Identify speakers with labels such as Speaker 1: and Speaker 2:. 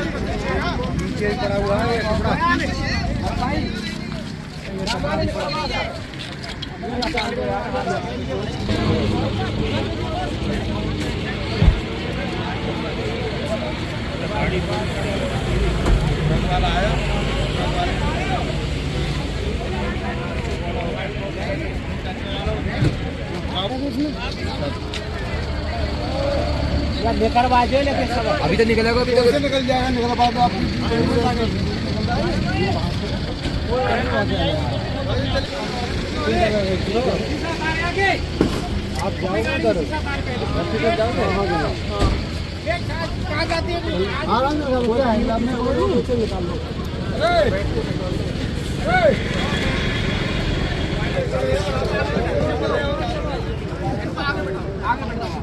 Speaker 1: नीचे पड़ा हुआ है। कपड़ा वाला आया बेकार बाजे लेके सब
Speaker 2: अभी तो निकलेगा अभी तो
Speaker 3: निकल जाएगा? निकल बाद आप आप जाओगे उधर। हॉस्पिटल से बोला है